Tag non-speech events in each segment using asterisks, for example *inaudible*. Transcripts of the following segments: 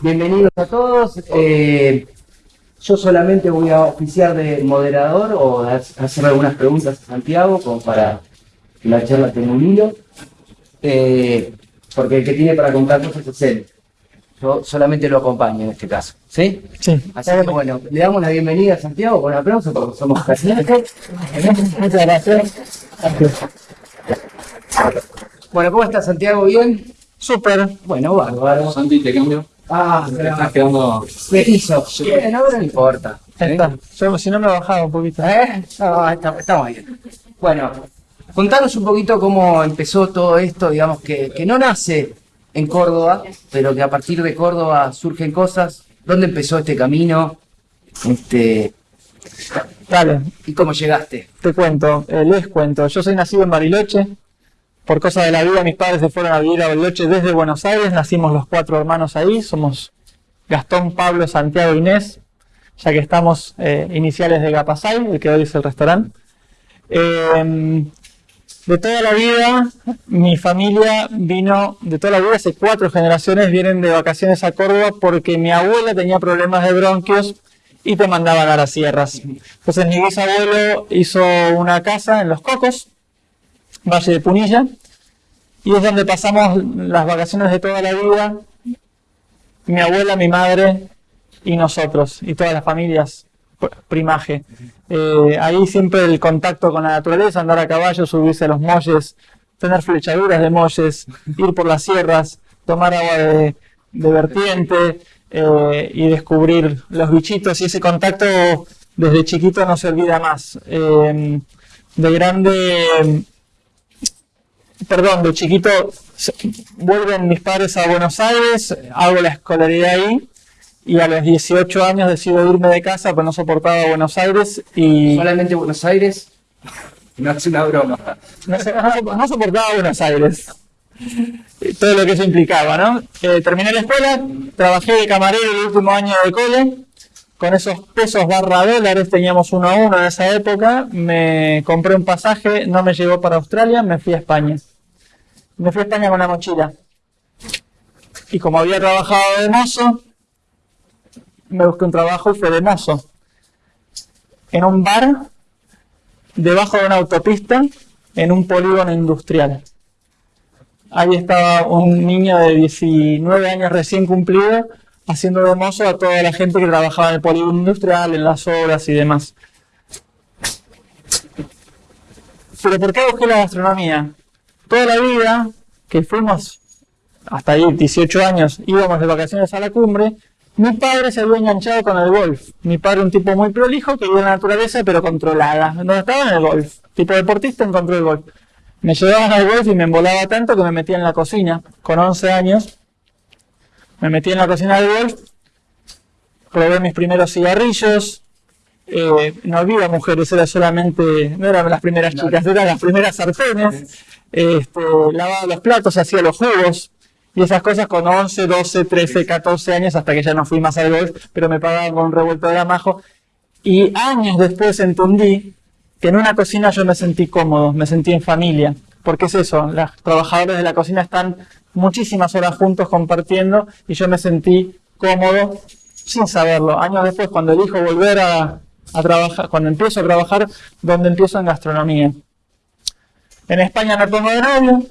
Bienvenidos a todos. Eh, yo solamente voy a oficiar de moderador o a hacer algunas preguntas a Santiago como para que la charla tenga un hilo. Eh, porque el que tiene para contar cosas es él. Yo solamente lo acompaño en este caso. ¿Sí? Sí. Así que bueno, le damos la bienvenida a Santiago con un aplauso porque somos casi Muchas gracias. *laughs* Bueno, ¿cómo está Santiago? ¿Bien? Súper. Bueno, bárbaro. Santi, te cambio. Ah, Te estás quedando. me hizo. Bien, ahora no importa. Ahí está. Yo, si no me bajaba un poquito. ¿Eh? No, está- estamos bien. Bueno, contanos un poquito cómo empezó todo esto, digamos, que, que no nace en Córdoba, pero que a partir de Córdoba surgen cosas. ¿Dónde empezó este camino? Este, Dale, ¿Y cómo llegaste? te cuento, eh, les cuento. Yo soy nacido en Bariloche. Por cosa de la vida, mis padres se fueron a vivir a Bariloche desde Buenos Aires. Nacimos los cuatro hermanos ahí. Somos Gastón, Pablo, Santiago Inés. Ya que estamos eh, iniciales de Gapasay, el que hoy es el restaurante. Eh, de toda la vida, mi familia vino, de toda la vida, hace cuatro generaciones vienen de vacaciones a Córdoba porque mi abuela tenía problemas de bronquios y te mandaban a las sierras. Entonces mi bisabuelo hizo una casa en Los Cocos, Valle de Punilla, y es donde pasamos las vacaciones de toda la vida, mi abuela, mi madre y nosotros, y todas las familias pr- primaje. Eh, ahí siempre el contacto con la naturaleza, andar a caballo, subirse a los molles, tener flechaduras de molles, ir por las sierras, tomar agua de, de vertiente eh, y descubrir los bichitos y ese contacto desde chiquito no se olvida más. Eh, de grande, perdón, de chiquito vuelven mis padres a Buenos Aires, hago la escolaridad ahí y a los 18 años decido irme de casa pues no soportaba Buenos Aires y ¿Solamente Buenos Aires? No es una broma. no, no- no soportaba Buenos Aires. Todo lo que eso implicaba, ¿no? Eh, terminé la escuela, trabajé de camarero el último año de cole, con esos pesos barra dólares, teníamos uno a uno en esa época, me compré un pasaje, no me llegó para Australia, me fui a España. Me fui a España con una mochila. Y como había trabajado de mozo, me busqué un trabajo y fue de mozo. En un bar, debajo de una autopista, en un polígono industrial. Ahí estaba un niño de 19 años recién cumplido, haciendo de mozo a toda la gente que trabajaba en el polígono industrial, en las obras y demás. Pero ¿por qué busqué la gastronomía? Toda la vida que fuimos, hasta ahí 18 años, íbamos de vacaciones a la cumbre, mi padre se había enganchado con el golf. Mi padre un tipo muy prolijo que vive en la naturaleza pero controlada. Donde estaba en el golf. Tipo deportista encontró el golf. Me llevaban al golf y me embolaba tanto que me metía en la cocina. Con 11 años me metí en la cocina del golf. Probé mis primeros cigarrillos. Eh, no había mujeres, era solamente, no eran las primeras chicas, eran las primeras sartenes. Este, lavaba los platos, hacía los jugos y esas cosas con 11, 12, 13, 14 años hasta que ya no fui más al golf, pero me pagaban con un revuelto de amajo. Y años después entendí que en una cocina yo me sentí cómodo, me sentí en familia. Porque es eso, los trabajadores de la cocina están muchísimas horas juntos compartiendo y yo me sentí cómodo sin saberlo. Años después, cuando elijo volver a, a trabajar, cuando empiezo a trabajar, donde empiezo en gastronomía. En España me pongo de novio,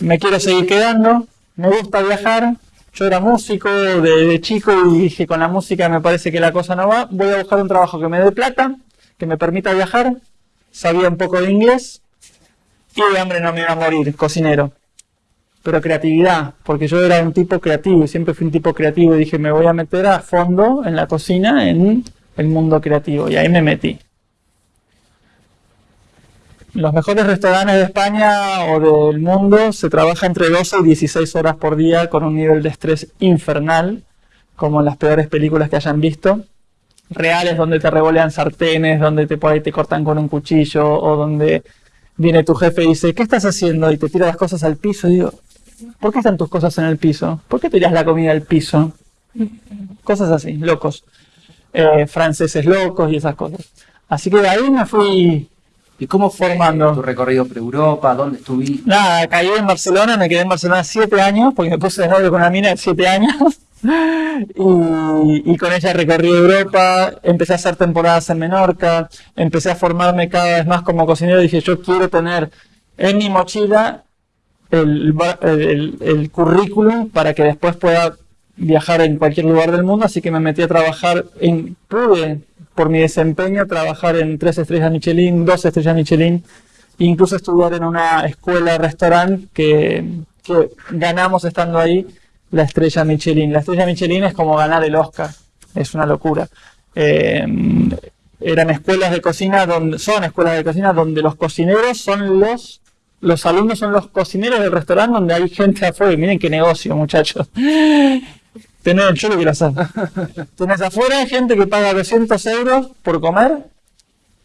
me quiero seguir quedando, me gusta viajar. Yo era músico de, de chico y dije, con la música me parece que la cosa no va. Voy a buscar un trabajo que me dé plata, que me permita viajar. Sabía un poco de inglés y de hambre no me iba a morir, cocinero. Pero creatividad, porque yo era un tipo creativo y siempre fui un tipo creativo y dije, me voy a meter a fondo en la cocina, en el mundo creativo. Y ahí me metí. Los mejores restaurantes de España o del mundo se trabaja entre 12 y 16 horas por día con un nivel de estrés infernal, como en las peores películas que hayan visto. Reales donde te revolean sartenes, donde te, por te cortan con un cuchillo o donde viene tu jefe y dice, ¿qué estás haciendo? Y te tira las cosas al piso y digo, ¿por qué están tus cosas en el piso? ¿Por qué tiras la comida al piso? Cosas así, locos. Eh, franceses locos y esas cosas. Así que de ahí me fui ¿Y cómo fue Formando. tu recorrido por Europa? ¿Dónde estuviste? Nada, caí en Barcelona, me quedé en Barcelona siete años, porque me puse de novio con una mina de siete años. *laughs* Y, y con ella recorrí Europa, empecé a hacer temporadas en Menorca, empecé a formarme cada vez más como cocinero. Dije, yo quiero tener en mi mochila el, el, el currículum para que después pueda viajar en cualquier lugar del mundo. Así que me metí a trabajar en, pude, por mi desempeño, trabajar en tres estrellas Michelin, dos estrellas Michelin, incluso estudiar en una escuela restaurante que, ganamos estando ahí la estrella Michelin. La estrella Michelin es como ganar el Oscar, es una locura. Eh, eran escuelas de cocina donde son escuelas de cocina donde los cocineros son los los alumnos son los cocineros del restaurante donde hay gente afuera. Y Miren qué negocio, muchachos. *laughs* Tener, yo lo quiero hacer. Tenés afuera gente que paga 200 euros por comer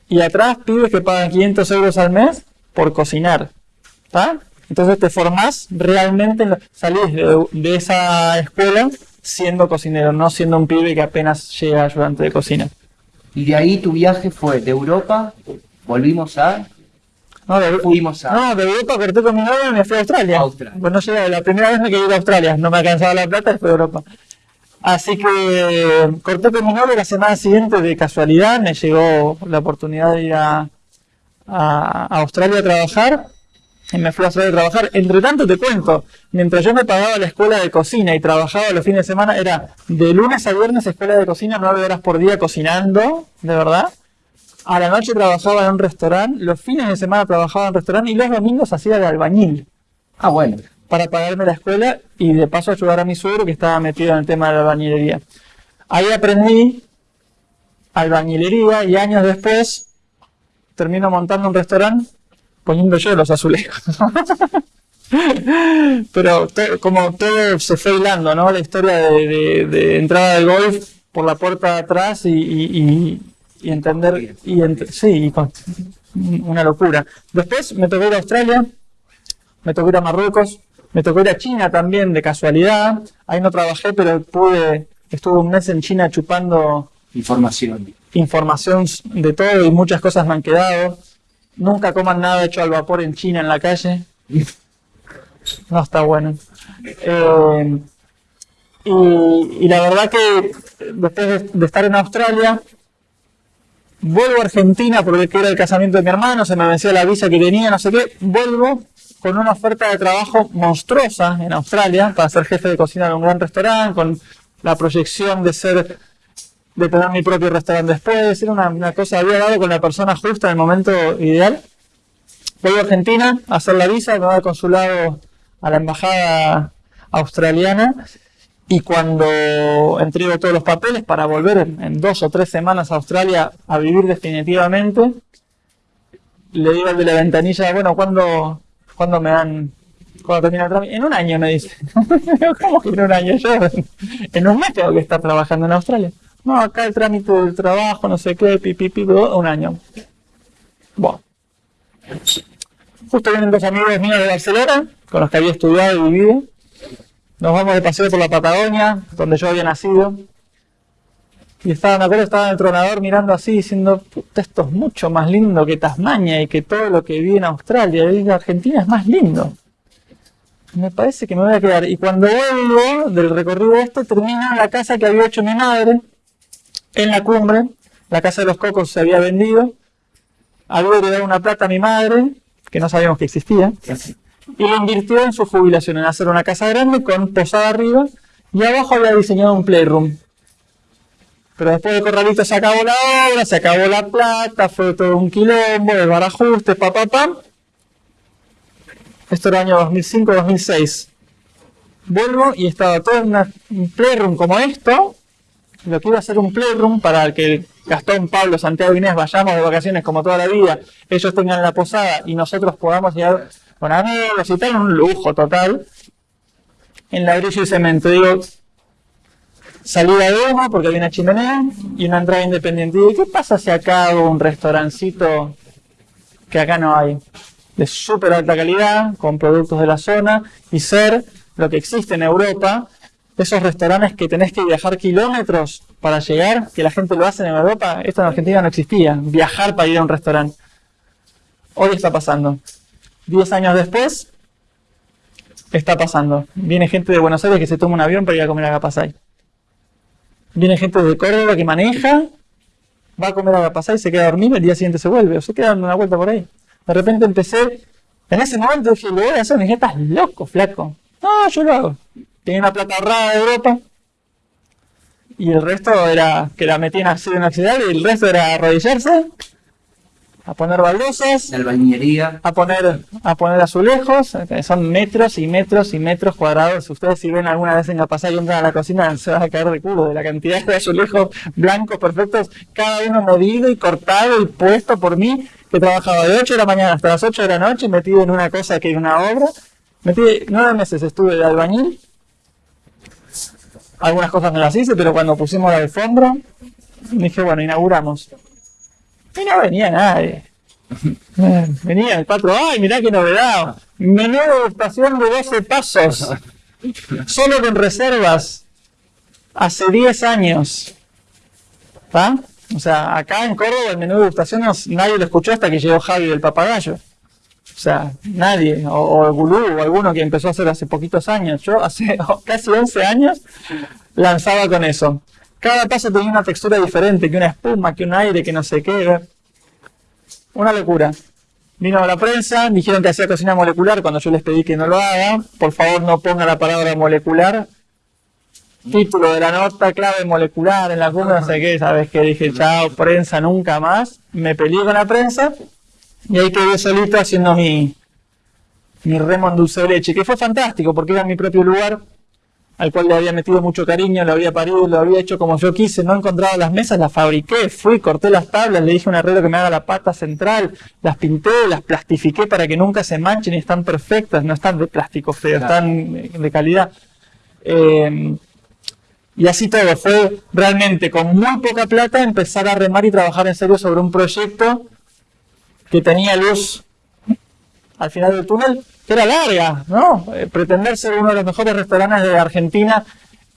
y atrás pibes que pagan 500 euros al mes por cocinar. ¿Está? Entonces te formás realmente, salís de, de esa escuela siendo cocinero, no siendo un pibe que apenas llega ayudante de cocina. Y de ahí tu viaje fue de Europa, volvimos a... No, de, Fuimos a- no, de Europa corté con mi novio y me fui a Australia. Australia. Pues no llegué, la primera vez me quedé a Australia, no me alcanzaba la plata, después de Europa. Así que corté con mi novio y la semana siguiente, de casualidad, me llegó la oportunidad de ir a, a- a Australia a trabajar. Y me fui a Australia a trabajar. Entre tanto, te cuento, mientras yo me pagaba la escuela de cocina y trabajaba los fines de semana, era de lunes a viernes escuela de cocina, nueve horas por día cocinando, de verdad. A la noche trabajaba en un restaurante, los fines de semana trabajaba en un restaurante y los domingos hacía de albañil Ah, bueno. para pagarme la escuela y de paso ayudar a mi suegro que estaba metido en el tema de la albañilería. Ahí aprendí albañilería y años después termino montando un restaurante poniendo yo los azulejos. *laughs* Pero como todo se fue hilando, ¿no? La historia de, de- de entrada del golf por la puerta de atrás y, y- y- y entender, y ent- sí, y con- una locura. Después me tocó ir a Australia, me tocó ir a Marruecos, me tocó ir a China también de casualidad. Ahí no trabajé, pero pude, estuve un mes en China chupando Información. información de todo y muchas cosas me han quedado. Nunca coman nada hecho al vapor en China en la calle. No está bueno. Eh, y, y la verdad que después de, de estar en Australia, vuelvo a Argentina porque era el casamiento de mi hermano, se me venció la visa que tenía, no sé qué. Vuelvo con una oferta de trabajo monstruosa en Australia para ser jefe de cocina de un gran restaurante, con la proyección de ser de tener mi propio restaurante después, era una, una cosa, había dado con la persona justa en el momento ideal. Vuelvo a Argentina a hacer la visa, me voy al consulado a la embajada australiana y cuando entrego todos los papeles para volver en, dos o tres semanas a Australia a vivir definitivamente, le digo al de la ventanilla, bueno, ¿cuándo, ¿cuándo me dan, cuándo termina el trámite? En un año me dice. *laughs* ¿Cómo que en un año? Yo *laughs* en un mes tengo que estar trabajando en Australia. No, acá el trámite del trabajo, no sé qué, pipi, pipi, un año. Bueno. Justo vienen dos amigos míos de Barcelona, con los que había estudiado y vivido. Nos vamos de paseo por la Patagonia, donde yo había nacido. Y estaba, me acuerdo, estaba en el tronador mirando así, diciendo, puta, esto es mucho más lindo que Tasmania y que todo lo que vi en Australia. Y Argentina es más lindo. Me parece que me voy a quedar. Y cuando vuelvo del recorrido este, termino en la casa que había hecho mi madre, en la cumbre. La casa de los cocos se había vendido. Había heredado una plata a mi madre, que no sabíamos que existía. Y lo invirtió en su jubilación, en hacer una casa grande con posada arriba. Y abajo había diseñado un playroom. Pero después de Corralito se acabó la obra, se acabó la plata, fue todo un quilombo, de barajuste, pa, pa, pa. Esto era año 2005-2006. Vuelvo y estaba todo en un playroom como esto. Lo que iba a ser un playroom para el que Gastón, Pablo, Santiago Inés vayamos de vacaciones como toda la vida, ellos tengan la posada y nosotros podamos llegar con amigos y tal, un lujo total. En ladrillo y cemento. Digo, salida de humo porque había una chimenea y una entrada independiente. ¿Y qué pasa si acá hago un restaurancito que acá no hay? De súper alta calidad, con productos de la zona y ser lo que existe en Europa, esos restaurantes que tenés que viajar kilómetros para llegar, que la gente lo hace en Europa, esto en Argentina no existía, viajar para ir a un restaurante. Hoy está pasando. Diez años después, está pasando. Viene gente de Buenos Aires que se toma un avión para ir a comer a. Viene gente de Córdoba que maneja, va a comer a se queda a dormir, el día siguiente se vuelve, o se queda dando una vuelta por ahí. De repente empecé, en ese momento dije, lo voy a hacer, me dije, loco, flaco. No, yo lo hago. Tenía una plata ahorrada de Europa, y el resto era que la metían así en accidente y el resto era arrodillarse, a poner baldosas, a poner, a poner azulejos, eh, son metros y metros y metros cuadrados. Ustedes si ven alguna vez en la pasada y entran a la cocina, se van a caer de culo de la cantidad de azulejos blancos perfectos, cada uno medido y cortado y puesto por mí, que trabajaba de 8 de la mañana hasta las 8 de la noche, metido en una cosa que era una obra. Metí nueve meses estuve de albañil. Algunas cosas no las hice, pero cuando pusimos la alfombra, dije, bueno, inauguramos. Y no venía nadie. *laughs* Venía el patrón, ay, mirá qué novedad. Menú de degustación de 12 pasos. Solo con reservas. Hace 10 años. ¿Está? O sea, acá en Córdoba el menú de degustación no- nadie lo escuchó hasta que llegó Javi del papagayo. O sea, nadie, o, o el Gulú, o alguno que empezó a hacer hace poquitos años. Yo hace *laughs* casi 11 años lanzaba con eso. Cada paso tenía una textura diferente, que una espuma, que un aire, que no sé qué. Una locura. Vino la prensa, dijeron que hacía cocina molecular cuando yo les pedí que no lo haga. Por favor, no ponga la palabra molecular. Título de la nota, clave molecular en la cumbre, no sé qué, sabes qué, dije, chao, prensa, nunca más. Me peleé con la prensa y ahí quedé solito haciendo mi, mi remo en de leche, que fue fantástico porque era mi propio lugar al cual le había metido mucho cariño, lo había parido, lo había hecho como yo quise, no encontraba las mesas, las fabriqué, fui, corté las tablas, le dije a un herrero que me haga la pata central, las pinté, las plastifiqué para que nunca se manchen y están perfectas, no están de plástico feo, Claro. están de calidad. Eh, y así todo, fue realmente con muy poca plata empezar a remar y trabajar en serio sobre un proyecto que tenía luz al final del túnel, era larga, ¿no? Eh, pretender ser uno de los mejores restaurantes de Argentina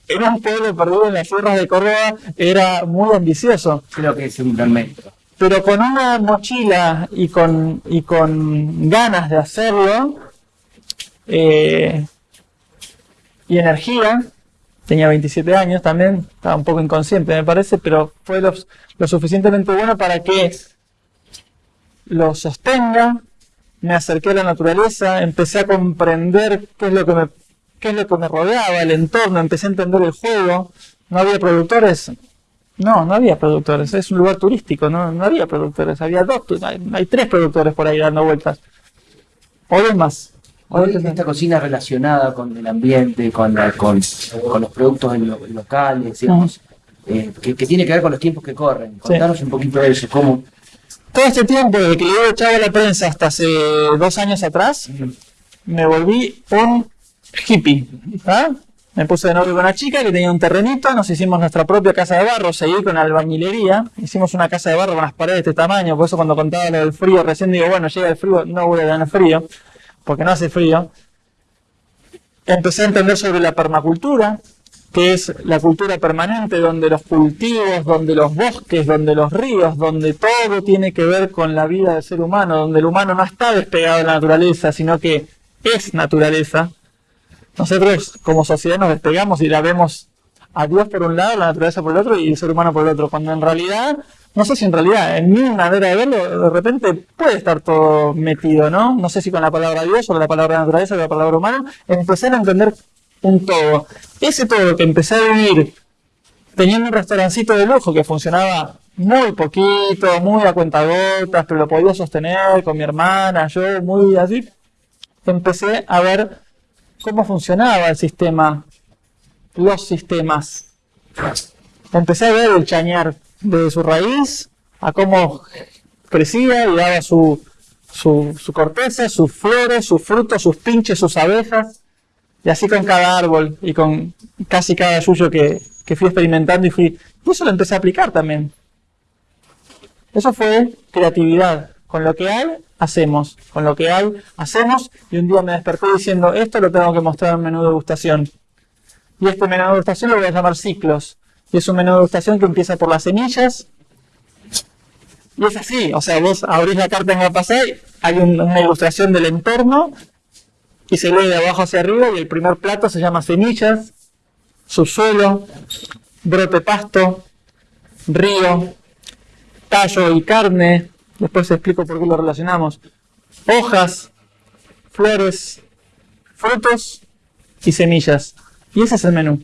en un pueblo perdido en las sierras de Córdoba era muy ambicioso. Creo que es un gran metro. Pero con una mochila y con, y con ganas de hacerlo, eh, y energía, tenía 27 años también, estaba un poco inconsciente me parece, pero fue lo, lo suficientemente bueno para que lo sostenga, me acerqué a la naturaleza, empecé a comprender qué es lo que me, qué es lo que me rodeaba, el entorno, empecé a entender el juego, no había productores, no, no había productores, es un lugar turístico, no, no había productores, había dos, hay, hay tres productores por ahí dando vueltas, o dos más. O Hoy que- esta cocina relacionada con el ambiente, con, la- con, con los productos lo- locales, digamos, eh, que, que tiene que ver con los tiempos que corren. Contanos un poquito de eso, cómo... Todo este tiempo, desde que yo echaba la prensa hasta hace dos años atrás, me volví un hippie. ¿ah? Me puse de novio con una chica que tenía un terrenito, nos hicimos nuestra propia casa de barro, seguí con albañilería, hicimos una casa de barro con las paredes de este tamaño, por eso cuando contaba lo del frío, recién digo, bueno, llega el frío, no voy a tener frío, porque no hace frío. Empecé a entender sobre la permacultura, que es la cultura permanente, donde los cultivos, donde los bosques, donde los ríos, donde todo tiene que ver con la vida del ser humano, donde el humano no está despegado de la naturaleza, sino que es naturaleza. Nosotros como sociedad nos despegamos y la vemos a Dios por un lado, la naturaleza por el otro y el ser humano por el otro, cuando en realidad, no sé si en realidad, en mi manera de verlo, de repente puede estar todo metido, ¿no? No sé si con la palabra Dios o la palabra naturaleza o la palabra humano, empezar a entender un todo. Ese todo que empecé a vivir teniendo un restaurancito de lujo que funcionaba muy poquito, muy a cuentagotas, pero lo podía sostener con mi hermana, yo muy así, empecé a ver cómo funcionaba el sistema, los sistemas. Empecé a ver el chañar de su raíz, a cómo crecía y daba su, su, su corteza, sus flores, sus frutos, sus pinches, sus abejas. Y así con cada árbol y con casi cada suyo que, que fui experimentando y fui. Y eso lo empecé a aplicar también. Eso fue creatividad. Con lo que hay, hacemos. Con lo que hay, hacemos. Y un día me desperté diciendo, esto lo tengo que mostrar en menú de degustación. Y este menú de degustación lo voy a llamar ciclos. Y es un menú de degustación que empieza por las semillas, Y es así, o sea, vos abrís la carta en Mapasai, hay una ilustración del entorno y se lee de abajo hacia arriba y el primer plato se llama semillas, subsuelo, brote pasto, río, tallo y carne, después explico por qué lo relacionamos, hojas, flores, frutos y semillas. Y ese es el menú.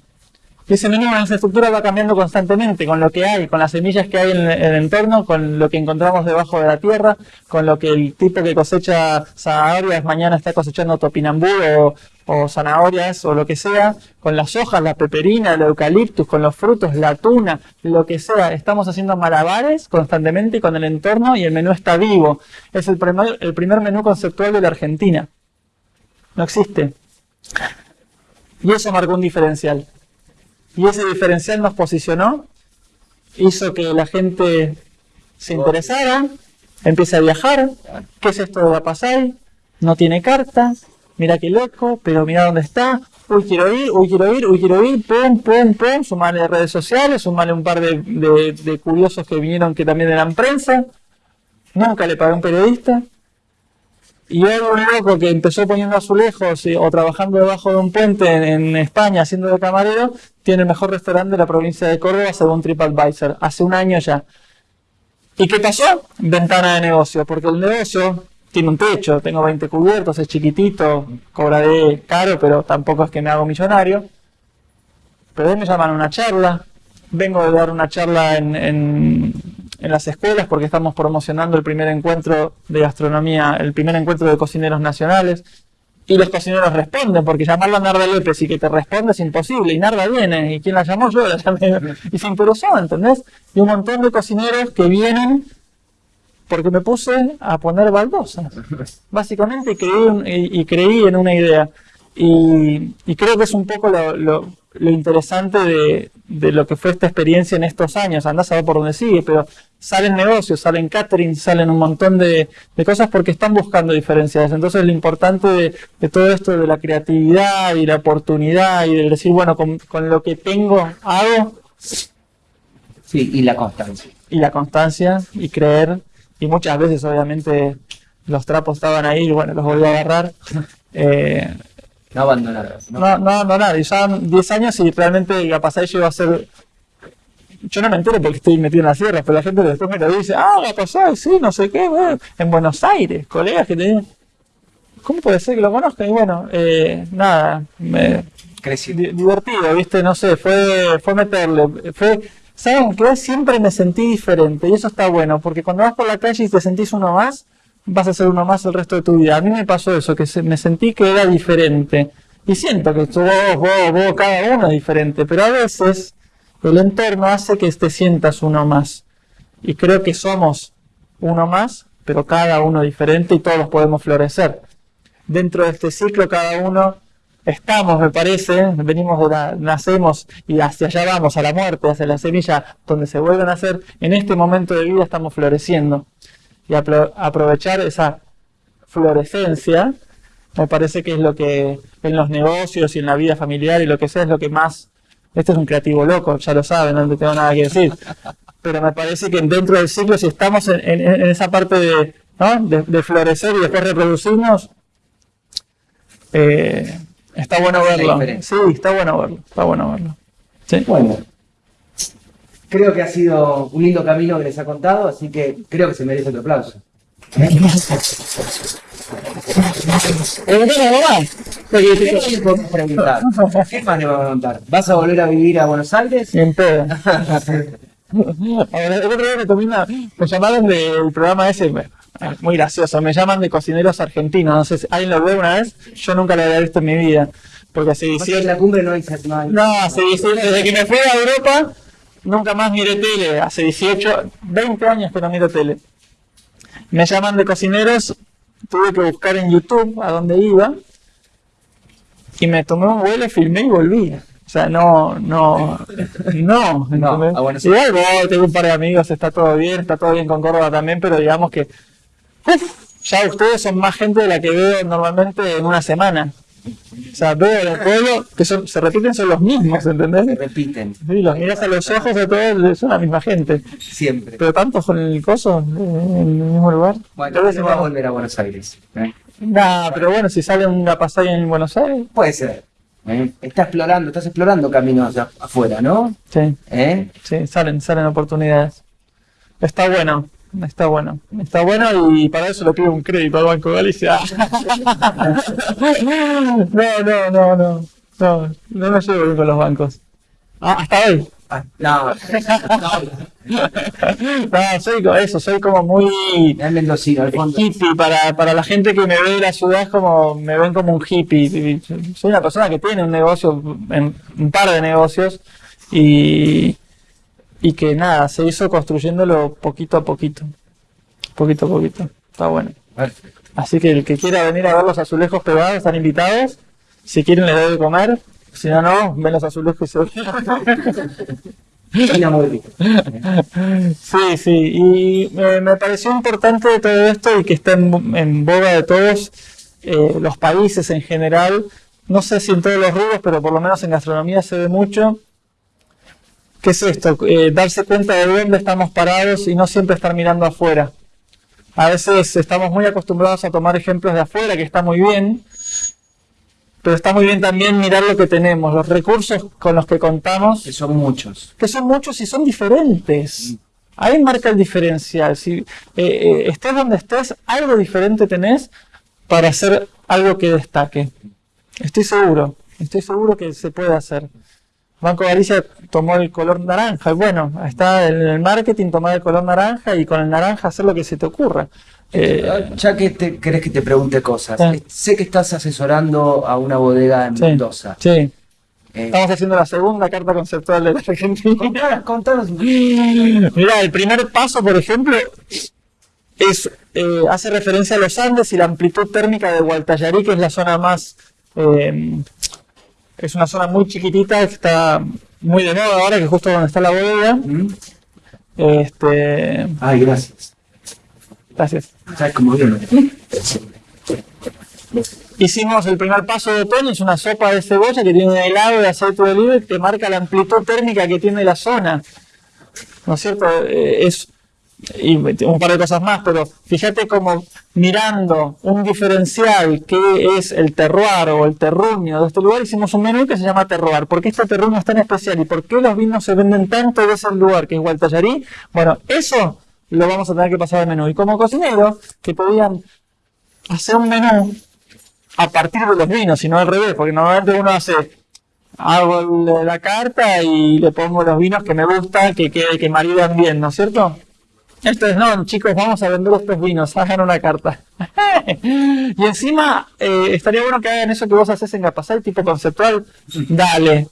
Ese menú en esa estructura va cambiando constantemente con lo que hay, con las semillas que hay en el entorno, con lo que encontramos debajo de la tierra, con lo que el tipo que cosecha zanahorias mañana está cosechando topinambú o, o zanahorias o lo que sea, con las hojas, la peperina, el eucaliptus, con los frutos, la tuna, lo que sea. Estamos haciendo malabares constantemente con el entorno y el menú está vivo. Es el primer, el primer menú conceptual de la Argentina. No existe. Y eso marcó un diferencial. Y ese diferencial nos posicionó, hizo que la gente se interesara, empiece a viajar. ¿Qué es esto de la Pasay? No tiene cartas, mira qué loco, pero mira dónde está. Uy, quiero ir, uy, quiero ir, uy, quiero ir, pum, pum, pum. Sumarle redes sociales, sumarle un par de, de, de curiosos que vinieron que también eran prensa. Nunca le pagué a un periodista. Y hoy un loco que empezó poniendo azulejos o trabajando debajo de un puente en, España haciendo de camarero, tiene el mejor restaurante de la provincia de Córdoba según TripAdvisor, hace un año ya. ¿Y qué pasó? Ventana de negocio, porque el negocio tiene un techo, tengo 20 cubiertos, es chiquitito, cobraré caro, pero tampoco es que me hago millonario. Pero me llaman a una charla, vengo de dar una charla en, en, las escuelas porque estamos promocionando el primer encuentro de gastronomía, el primer encuentro de cocineros nacionales. Y los cocineros responden, porque llamarlo a Narda López y que te responde es imposible. Y Narda viene, y quien la llamó yo, la llamé. Y se interesó, ¿entendés? Y un montón de cocineros que vienen porque me puse a poner baldosas. Básicamente creí, y, y creí en una idea. Y, creo que es un poco lo, lo interesante de, de, lo que fue esta experiencia en estos años. Andás a ver por dónde sigue, pero salen negocios, salen catering, salen un montón de, de cosas porque están buscando diferencias. Entonces lo importante de, de, todo esto de la creatividad y la oportunidad y de decir, bueno, con, con lo que tengo hago. Sí, y la constancia. Y la constancia y creer. Y muchas veces obviamente los trapos estaban ahí y bueno, los volví a agarrar. *laughs* Eh, no abandonar. No, no, no abandonar. Y ya 10 años y realmente la pasada yo iba a ser. Yo no me entero porque estoy metido en las sierras, pero la gente después me lo dice, ah, la pasada, sí, no sé qué, bueno. en Buenos Aires, colegas que tenían. ¿Cómo puede ser que lo conozcan? Y bueno, eh, nada, me. Crecí. Divertido, ¿viste? No sé, fue, fue meterle. Fue. ¿Saben qué? Siempre me sentí diferente y eso está bueno, porque cuando vas por la calle y te sentís uno más, vas a ser uno más el resto de tu vida. A mí me pasó eso, que se, me sentí que era diferente. Y siento que vos, vos, vos, cada uno es diferente, pero a veces el entorno hace que te sientas uno más. Y creo que somos uno más, pero cada uno diferente y todos podemos florecer. Dentro de este ciclo cada uno estamos, me parece, venimos nacemos y hacia allá vamos, a la muerte, hacia la semilla, donde se vuelven a nacer, en este momento de vida estamos floreciendo y aprovechar esa florescencia, me parece que es lo que en los negocios y en la vida familiar y lo que sea es lo que más... Este es un creativo loco, ya lo saben, no tengo nada que decir. Pero me parece que dentro del ciclo, si estamos en, en, en esa parte de, ¿no? de, de, florecer y después reproducirnos, eh, está bueno verlo. Sí, está bueno verlo. Está bueno verlo. ¿Sí? Bueno, creo que ha sido un lindo camino que les ha contado, así que creo que se merece otro aplauso. ¿Qué más le vamos a preguntar? ¿Vas a volver a vivir a Buenos Aires? En pedo. el otro día me tomé una, me llamaron del programa ese, muy gracioso, me llaman de cocineros argentinos, no sé si alguien lo ve una vez, yo nunca lo había visto en mi vida. Porque 18... En la cumbre no hay... No, no hace 18, desde que me fui a Europa, nunca más miré tele, hace 18, 20 años que no miro tele. Me llaman de cocineros, tuve que buscar en YouTube a dónde iba, y me tomé un vuelo, filmé y volví. O sea, no, no, no. no ah, bueno, sí. Igual voy, tengo un par de amigos, está todo bien, está todo bien con Córdoba también, pero digamos que uf, ya ustedes son más gente de la que veo normalmente en una semana. O sea, en el pueblo que son, se repiten, son los mismos, Se ¿entendés? repiten, Sí, los miras a los ojos de todos, son la misma gente. siempre. Pero tantos con el coso en el mismo lugar. Bueno, no va a volver a Buenos Aires. ¿eh? Nah, pero bueno, si sale una pasada en Buenos Aires. Puede ser. ¿eh? Está explorando, estás explorando caminos afuera, ¿no? Sí, ¿Eh? sí, salen, salen oportunidades. Está bueno, está bueno. Está bueno y para eso le pido un crédito al Banco de Galicia. *laughs* no, no, no, no. No, no me llevo bien con los bancos. Ah, hasta hoy. Ah, no, *laughs* No, soy eso, soy como muy mendocino, hippie para, para la gente que me ve de la ciudad es como me ven como un hippie soy una persona que tiene un negocio en- un par de negocios y y que nada se hizo construyéndolo poquito a poquito. Poquito a poquito. Está bueno. Perfecto. así que el que quiera venir a ver los azulejos pegados están invitados. Si quieren les doy de comer. Si no no ven los azulejos y se. *laughs* Sí, sí, y me, me pareció importante de todo esto y que está en, en boga de todos eh, los países en general, no sé si en todos los rubros, pero por lo menos en gastronomía se ve mucho. ¿Qué es esto? Eh, darse cuenta de dónde estamos parados y no siempre estar mirando afuera. A veces estamos muy acostumbrados a tomar ejemplos de afuera, que está muy bien, pero está muy bien también mirar lo que tenemos, los recursos con los que contamos Que son muchos. que son muchos y son diferentes. Ahí marca el diferencial. Si eh, eh, estés donde estés, algo diferente tenés para hacer algo que destaque. Estoy seguro, estoy seguro que se puede hacer. Banco Galicia tomó el color naranja. y Bueno, está en el marketing tomar el color naranja y con el naranja hacer lo que se te ocurra. Eh, Ya que te, querés que te pregunte cosas, Sí. eh, sé que estás asesorando a una bodega en sí, Mendoza. sí. Eh, Estamos haciendo la segunda carta conceptual de la Argentina. contanos, contanos. Mira, el primer paso, por ejemplo, es eh, hace referencia a los Andes y la amplitud térmica de Gualtallarí, que es la zona más. eh, es una zona muy chiquitita que está muy de moda ahora, que justo donde está la bodega. ¿Mm? Este, Ay, gracias. gracias. ¿Sabes cómo? Hicimos el primer paso de otoño, es una sopa de cebolla que tiene un helado de aceite de oliva te marca la amplitud térmica que tiene la zona. ¿No es cierto? Eh, es y un par de cosas más, pero fíjate como mirando un diferencial que es el terroir o el terruño de este lugar, hicimos un menú que se llama terroir. ¿Por qué este terruño es tan especial y por qué los vinos se venden tanto de ese lugar que es Gualtallarí? Bueno, eso lo vamos a tener que pasar al menú. Y como cocinero, que podían hacer un menú a partir de los vinos y no al revés, porque normalmente uno hace, hago la carta y le pongo los vinos que me gustan, que, que, que maridan bien, ¿no es cierto? Entonces, no, chicos, vamos a vender estos vinos, hagan una carta. *laughs* y encima, eh, estaría bueno que hagan eso que vos haces en Gapasay, tipo conceptual, dale.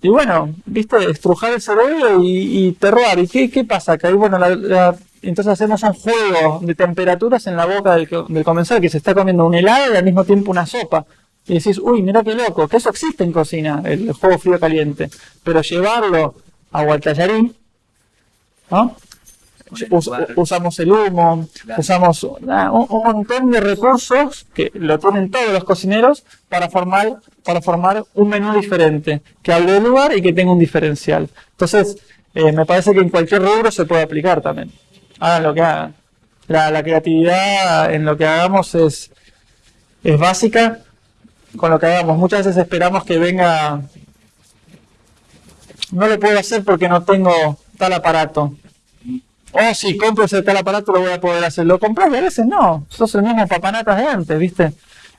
Y bueno, viste, estrujar el cerebro y, y terroir. ¿Y qué, pasa? Que ahí, bueno, la- entonces hacemos un juego de temperaturas en la boca del, co- del comensal que se está comiendo un helado y al mismo tiempo una sopa. Y decís, uy, mira qué loco, que eso existe en cocina, el juego frío-caliente. Pero llevarlo a Gualtallarí, ¿no? Us- usamos el humo, Claro. usamos un, un montón de recursos que lo tienen todos los cocineros para formar, para formar un menú diferente, que hable del lugar y que tenga un diferencial. Entonces, eh, me parece que en cualquier rubro se puede aplicar también. Hagan lo que hagan. La, la creatividad en lo que hagamos es, es básica con lo que hagamos. Muchas veces esperamos que venga. No lo puedo hacer porque no tengo tal aparato. Oh, si compro ese tal aparato lo voy a poder hacer. ¿Lo compras y veces no? Sos el mismo papanatas de antes, ¿viste?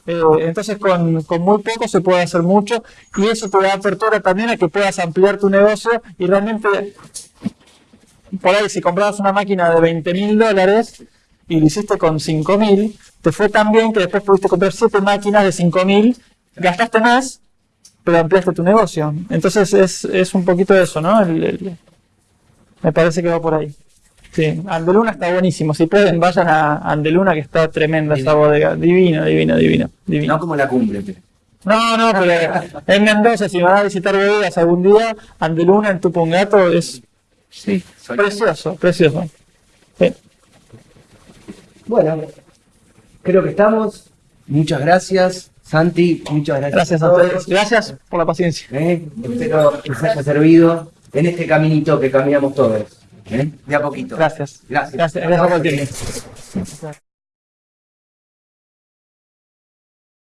Eh, entonces con, con muy poco se puede hacer mucho y eso te da apertura también a que puedas ampliar tu negocio y realmente por ahí si comprabas una máquina de 20 mil dólares y lo hiciste con 5 mil, te fue tan bien que después pudiste comprar 7 máquinas de 5 mil, gastaste más, pero ampliaste tu negocio. Entonces es, es un poquito eso, ¿no? El- el- me parece que va por ahí. Sí, Andeluna está buenísimo. Si pueden, vayan a Andeluna, que está tremenda esa bodega. Divino, divino, divino. divino. No como la cumbre. pero- No, no, pero en Mendoza, si van a visitar bodegas algún día, Andeluna en Tupungato es Sí, precioso, precioso. Sí. Bueno, creo que estamos. Muchas gracias. Santi, muchas gracias. Gracias a todos. ustedes. Gracias por la paciencia. ¿eh? Espero que les haya servido en este caminito que caminamos todos. ¿Eh? De a poquito. Gracias. Gracias. Gracias, gracias.